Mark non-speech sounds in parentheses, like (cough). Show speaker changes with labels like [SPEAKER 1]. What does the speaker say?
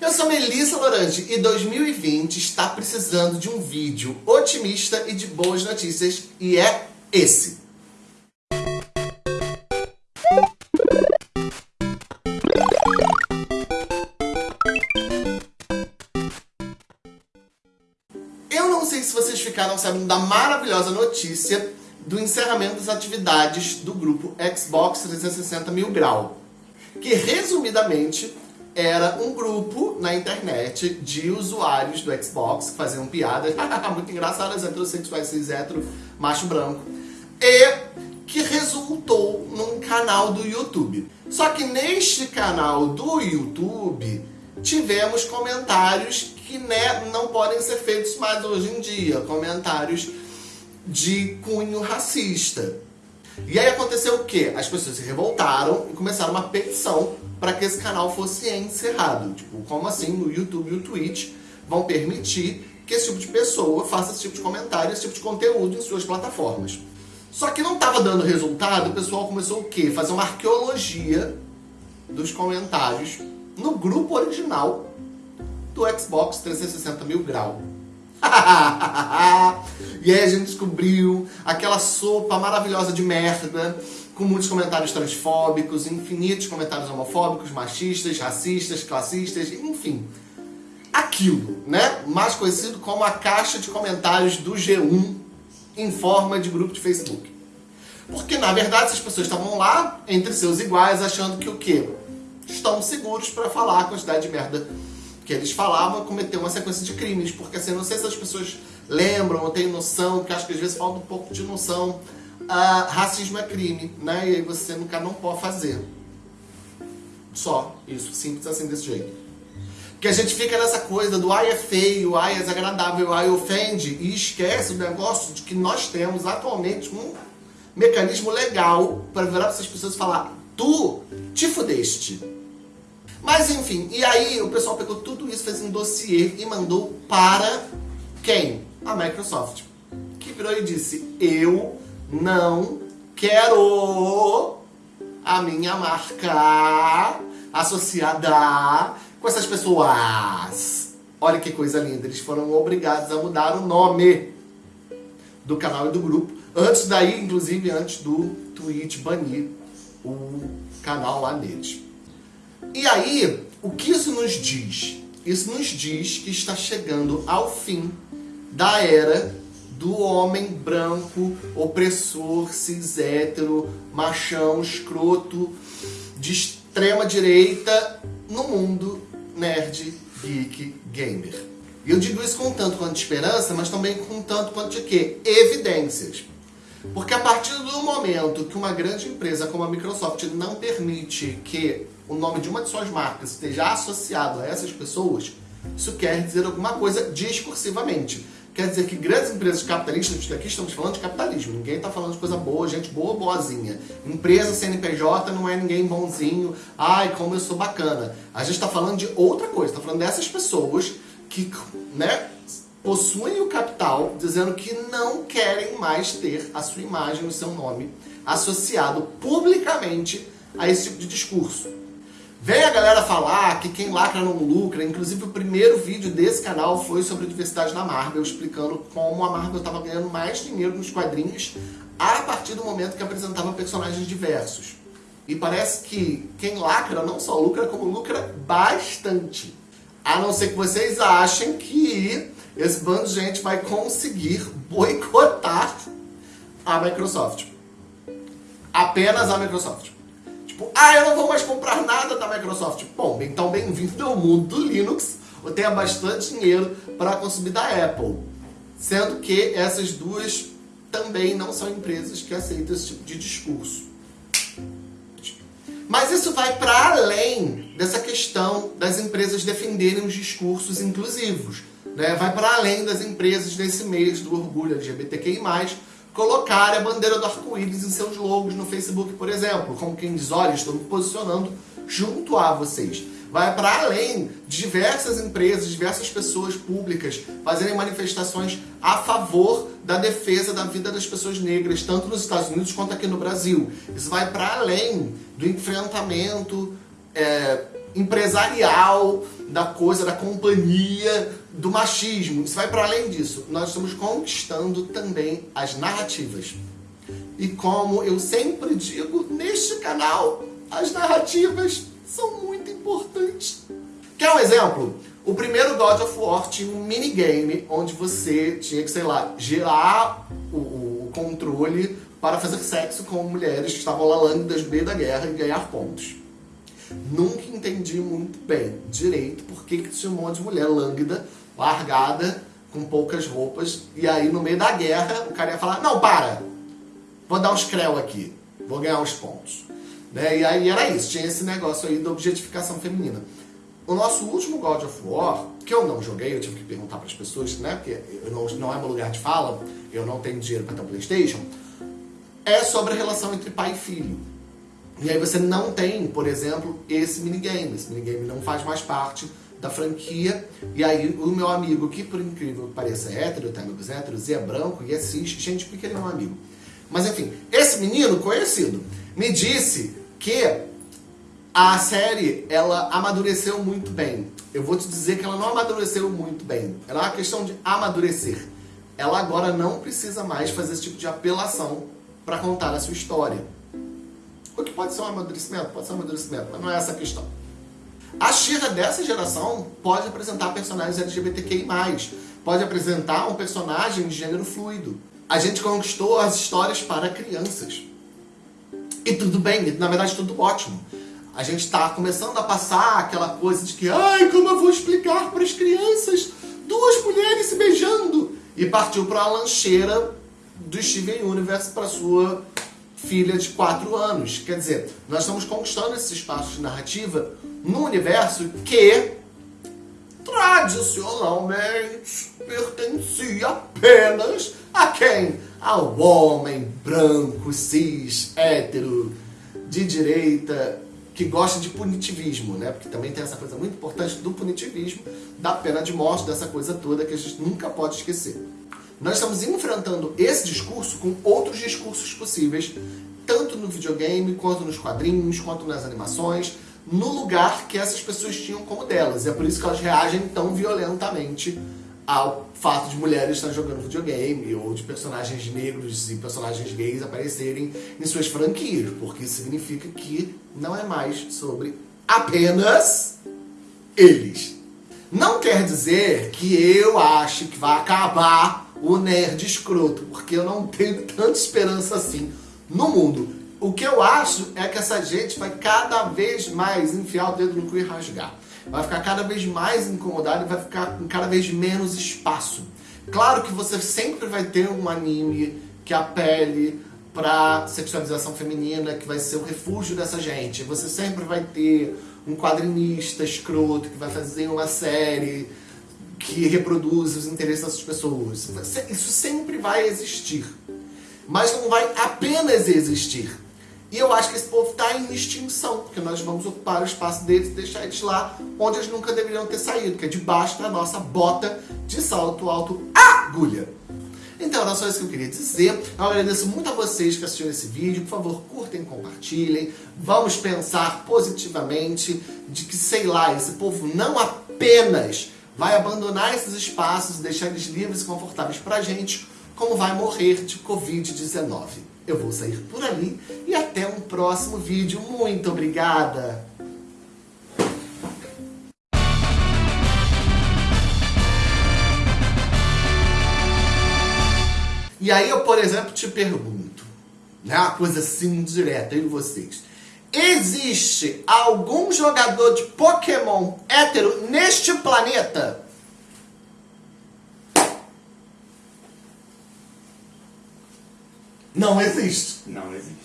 [SPEAKER 1] Eu sou Melissa Lorange e 2020 está precisando de um vídeo otimista e de boas notícias e é esse. Eu não sei se vocês ficaram sabendo da maravilhosa notícia do encerramento das atividades do grupo Xbox 360 Mil Grau, que resumidamente era um grupo na internet de usuários do Xbox que faziam piadas (laughs) muito engraçadas, heterossexuais, cis, hétero, macho branco, e que resultou num canal do YouTube. Só que neste canal do YouTube tivemos comentários que né, não podem ser feitos mais hoje em dia, comentários de cunho racista. E aí aconteceu o quê? As pessoas se revoltaram e começaram uma petição para que esse canal fosse encerrado. Tipo, como assim o YouTube e o Twitch vão permitir que esse tipo de pessoa faça esse tipo de comentário, esse tipo de conteúdo em suas plataformas. Só que não estava dando resultado, o pessoal começou o quê? Fazer uma arqueologia dos comentários no grupo original do Xbox 360 mil grau. (laughs) e aí a gente descobriu aquela sopa maravilhosa de merda, com muitos comentários transfóbicos, infinitos comentários homofóbicos, machistas, racistas, classistas, enfim. Aquilo, né? Mais conhecido como a caixa de comentários do G1 em forma de grupo de Facebook. Porque, na verdade, essas pessoas estavam lá, entre seus iguais, achando que o quê? Estão seguros para falar a quantidade de merda que eles falavam cometer uma sequência de crimes, porque assim, não sei se as pessoas lembram ou têm noção, que acho que às vezes falta um pouco de noção, uh, racismo é crime, né? E aí você nunca não pode fazer. Só, isso, simples assim desse jeito. Que a gente fica nessa coisa do ai é feio, ai é desagradável, ai ofende, e esquece o negócio de que nós temos atualmente um mecanismo legal para virar para essas pessoas e falar tu te fudeste. Mas enfim, e aí o pessoal pegou tudo isso, fez um dossiê e mandou para quem? A Microsoft. Que virou e disse, eu não quero a minha marca associada com essas pessoas. Olha que coisa linda, eles foram obrigados a mudar o nome do canal e do grupo. Antes daí, inclusive, antes do Twitch banir o canal lá deles. E aí, o que isso nos diz? Isso nos diz que está chegando ao fim da era do homem branco, opressor, cis hétero, machão, escroto, de extrema direita no mundo nerd, geek, gamer. E eu digo isso com tanto quanto de esperança, mas também com tanto quanto de quê? Evidências. Porque a partir do momento que uma grande empresa como a Microsoft não permite que o nome de uma de suas marcas esteja associado a essas pessoas, isso quer dizer alguma coisa discursivamente. Quer dizer que grandes empresas capitalistas, aqui estamos falando de capitalismo, ninguém está falando de coisa boa, gente boa, boazinha. Empresa CNPJ não é ninguém bonzinho, ai, como eu sou bacana. A gente está falando de outra coisa, está falando dessas pessoas que, né, possuem o capital, dizendo que não querem mais ter a sua imagem, o seu nome associado publicamente a esse tipo de discurso. Vem a galera falar que quem lacra não lucra, inclusive o primeiro vídeo desse canal foi sobre diversidade na Marvel, explicando como a Marvel estava ganhando mais dinheiro nos quadrinhos a partir do momento que apresentava personagens diversos. E parece que quem lacra não só lucra, como lucra bastante. A não ser que vocês achem que esse bando de gente vai conseguir boicotar a Microsoft. Apenas a Microsoft. Tipo, ah, eu não vou mais comprar nada da Microsoft. Bom, então bem-vindo ao mundo do Linux. Eu tenho bastante dinheiro para consumir da Apple. Sendo que essas duas também não são empresas que aceitam esse tipo de discurso. Mas isso vai para além dessa questão das empresas defenderem os discursos inclusivos. Né? Vai para além das empresas nesse mês do orgulho LGBTQI+, colocarem a bandeira do arco-íris em seus logos no Facebook, por exemplo. Como quem diz, olha, estou me posicionando junto a vocês. Vai para além de diversas empresas, diversas pessoas públicas fazerem manifestações a favor da defesa da vida das pessoas negras, tanto nos Estados Unidos quanto aqui no Brasil. Isso vai para além do enfrentamento é, empresarial da coisa, da companhia, do machismo. Isso vai para além disso. Nós estamos conquistando também as narrativas. E como eu sempre digo neste canal, as narrativas são muito importantes. Quer um exemplo? O primeiro God of War tinha um minigame onde você tinha que, sei lá, gerar o, o controle para fazer sexo com mulheres que estavam lá lânguidas no meio da guerra e ganhar pontos. Nunca entendi muito bem direito por que tinha um monte de mulher lânguida, largada, com poucas roupas, e aí no meio da guerra o cara ia falar, não, para, vou dar uns creu aqui, vou ganhar uns pontos. Né? E aí era isso, tinha esse negócio aí da objetificação feminina. O nosso último God of War, que eu não joguei, eu tive que perguntar para as pessoas, né? Porque não, não é meu lugar de fala, eu não tenho dinheiro para ter um Playstation, é sobre a relação entre pai e filho. E aí você não tem, por exemplo, esse minigame. Esse minigame não faz mais parte da franquia. E aí o meu amigo, que por incrível que pareça é hétero, tem amigos héteros, e é branco, e assiste, gente, porque ele é um amigo. Mas enfim, esse menino conhecido me disse que a série, ela amadureceu muito bem. Eu vou te dizer que ela não amadureceu muito bem. Ela é uma questão de amadurecer. Ela agora não precisa mais fazer esse tipo de apelação para contar a sua história. O que pode ser um amadurecimento? Pode ser um amadurecimento, mas não é essa a questão. A Shira dessa geração pode apresentar personagens LGBTQI+, pode apresentar um personagem de gênero fluido. A gente conquistou as histórias para crianças. E tudo bem, na verdade tudo ótimo. A gente está começando a passar aquela coisa de que ai, como eu vou explicar para as crianças duas mulheres se beijando? E partiu para a lancheira do Steven Universe para sua filha de 4 anos. Quer dizer, nós estamos conquistando esse espaço de narrativa no universo que tradicionalmente pertencia apenas a quem? Ao homem branco, cis, hétero, de direita, que gosta de punitivismo, né? Porque também tem essa coisa muito importante do punitivismo, da pena de morte, dessa coisa toda que a gente nunca pode esquecer. Nós estamos enfrentando esse discurso com outros discursos possíveis, tanto no videogame, quanto nos quadrinhos, quanto nas animações, no lugar que essas pessoas tinham como delas. E é por isso que elas reagem tão violentamente ao fato de mulheres estarem jogando videogame ou de personagens negros e personagens gays aparecerem em suas franquias, porque isso significa que não é mais sobre apenas eles. Não quer dizer que eu ache que vai acabar o nerd escroto, porque eu não tenho tanta esperança assim no mundo. O que eu acho é que essa gente vai cada vez mais enfiar o dedo no cu e rasgar. Vai ficar cada vez mais incomodado e vai ficar com cada vez menos espaço. Claro que você sempre vai ter um anime que apele para sexualização feminina, que vai ser o refúgio dessa gente. Você sempre vai ter um quadrinista escroto que vai fazer uma série que reproduz os interesses dessas pessoas. Isso sempre vai existir. Mas não vai apenas existir. E eu acho que esse povo está em extinção, porque nós vamos ocupar o espaço deles e deixar eles lá onde eles nunca deveriam ter saído, que é debaixo da nossa bota de salto alto agulha. Então era só isso que eu queria dizer. Eu agradeço muito a vocês que assistiram esse vídeo. Por favor, curtem, compartilhem. Vamos pensar positivamente de que, sei lá, esse povo não apenas vai abandonar esses espaços e deixar eles livres e confortáveis pra gente, como vai morrer de Covid-19. Eu vou sair por ali e até um próximo vídeo. Muito obrigada! E aí eu, por exemplo, te pergunto, né, uma coisa assim direta, eu e vocês. Existe algum jogador de Pokémon hétero neste planeta? Não existe.
[SPEAKER 2] Não existe.